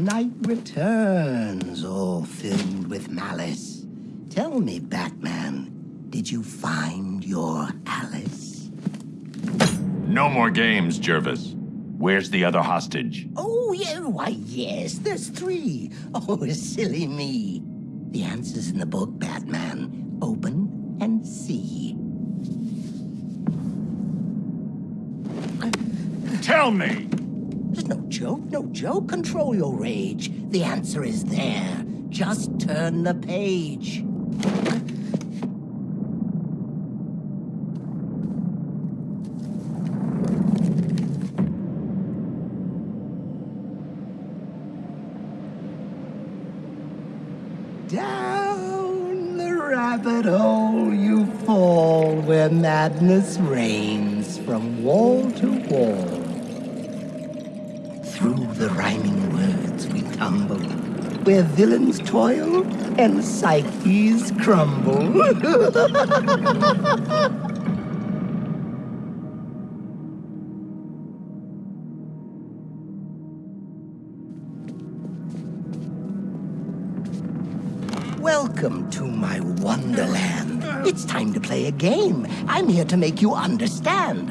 night returns, all filled with malice. Tell me, Batman, did you find your Alice? No more games, Jervis. Where's the other hostage? Oh, yeah, why, yes, there's three. Oh, silly me. The answer's in the book, Batman. Open and see. Tell me! Joke, no joke. Control your rage. The answer is there. Just turn the page. Down the rabbit hole you fall where madness reigns from wall to wall. Through the rhyming words we tumble, where villains toil and psyches crumble. Welcome to my wonderland. It's time to play a game. I'm here to make you understand.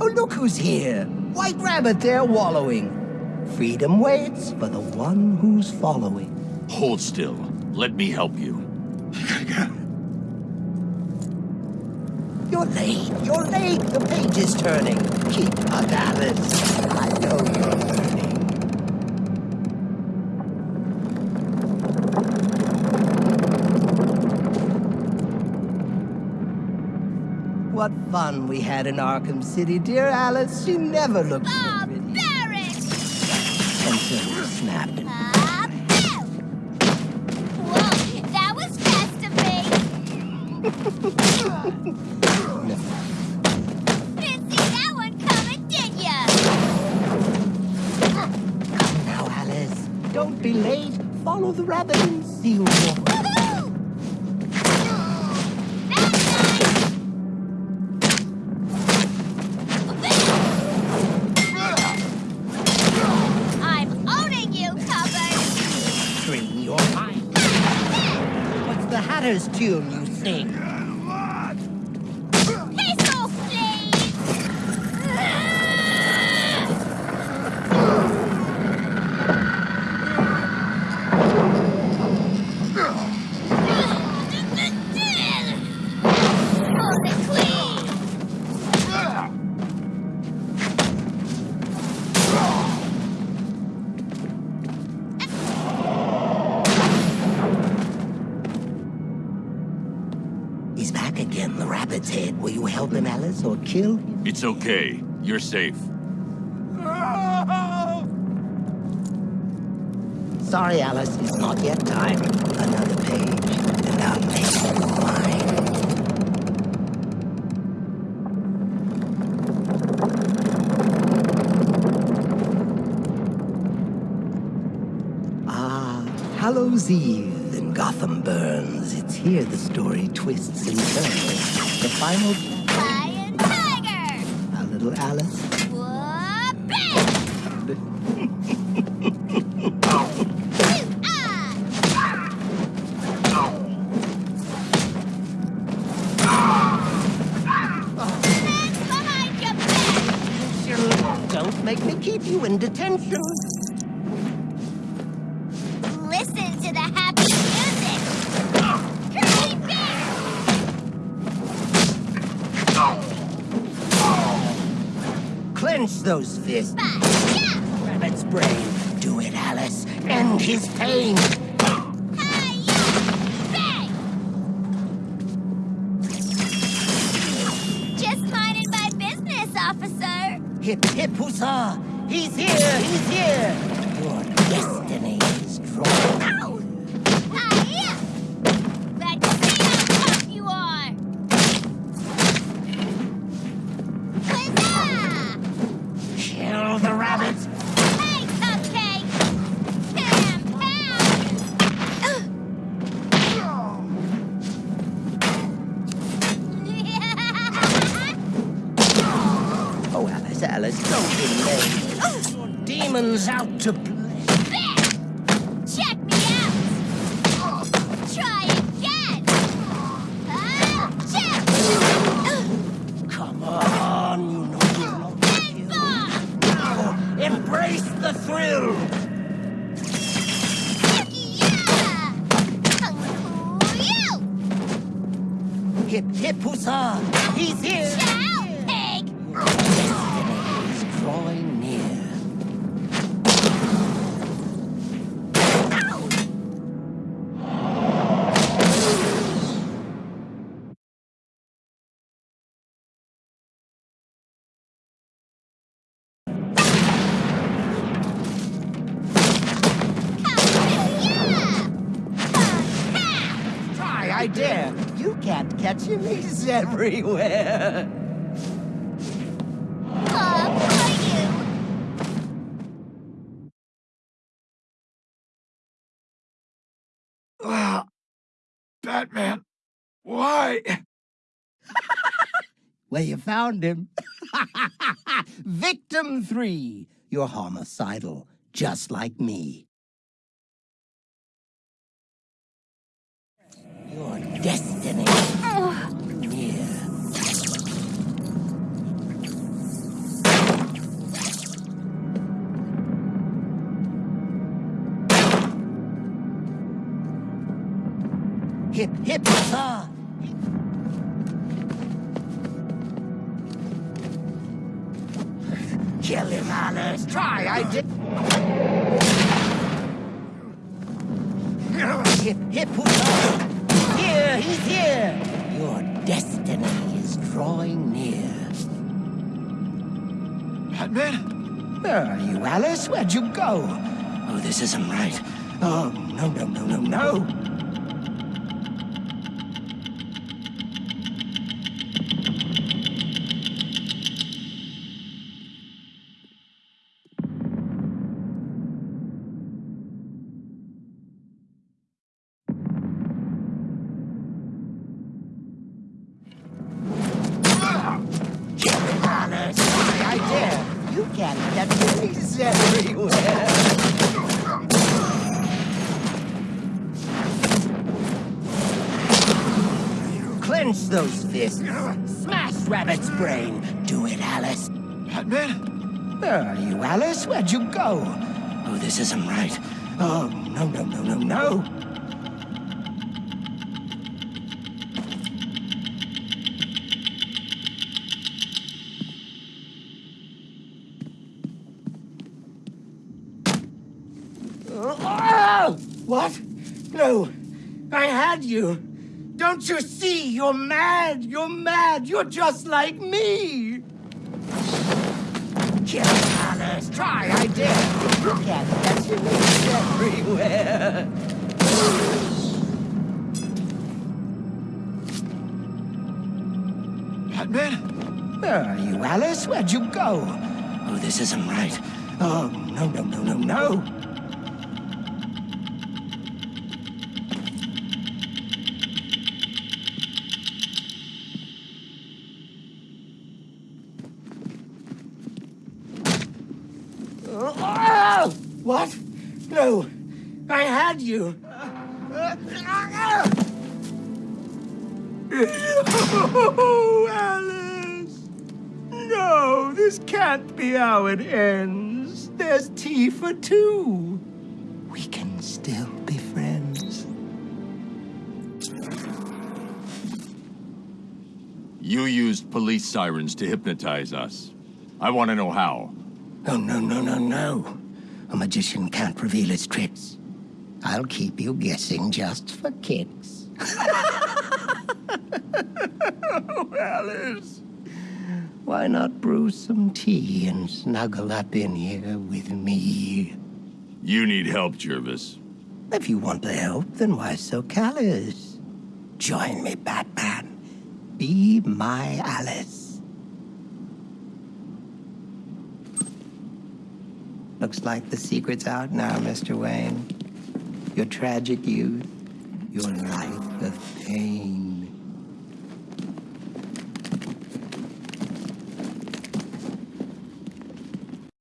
Oh, look who's here. White rabbit there wallowing. Freedom waits for the one who's following. Hold still. Let me help you. You're late. You're late. The page is turning. Keep up, Alice. I know you're What fun we had in Arkham City, dear Alice. You never looked oh, so pretty. Until you snapped. Ah, that was fast of me. Didn't see that one coming, did ya? Come now, Alice. Don't be late. Follow the rabbit and see what What's the Hatter's tune you sing? Rabbit's head. Will you help him, Alice, or kill? It's okay. You're safe. Sorry, Alice, it's not yet time. Another page, and I'll make you mine. Ah, Hallows Eve Gotham burns. It's here the story twists and turns. The final, Lion Tiger. a little Alice. Whoop! Hands behind your back. Don't make me keep you in detention. Clench those fists. Yeah, Rabbit's brain. Do it, Alice. End his pain. Just minding my business, officer. Hip, hip, huzzah! He's here! He's here! The thrill! Yeah! Hoo-yoo! Hip, hip, huzzah! He's here! Can't catch him. He's everywhere. Love! Ah, Batman, why? Well, you found him. Victim three. You're homicidal, just like me. Your destiny near. Hip, hip, huzzah! Kill him, Alice. Try, I did. Hip, hip, huzzah! He's here! Your destiny is drawing near. Batman? Where are you, Alice? Where'd you go? Oh, this isn't right. Oh, no, no, no, no, no. Clench those fists. Smash Rabbit's brain. Do it, Alice. Batman? Where are you, Alice? Where'd you go? Oh, this isn't right. Oh, no, no, no, no, no. Oh! oh! What? No. I had you. Don't you see? You're mad. You're mad. You're just like me. Kill Alice. Try, I dare. You can't catch him. He's everywhere. Batman? Where are you, Alice? Where'd you go? Oh, this isn't right. Oh, no, no, no, no, no. What? No, I had you. Oh, Alice! No, this can't be how it ends. There's tea for two. We can still be friends. You used police sirens to hypnotize us. I want to know how. Oh, no, no, no, no. A magician can't reveal his tricks. I'll keep you guessing just for kicks. oh, Alice. Why not brew some tea and snuggle up in here with me? You need help, Jervis. If you want the help, then why so callous? Join me, Batman. Be my Alice. Looks like the secret's out now, Mr. Wayne. Your tragic youth, your life of pain.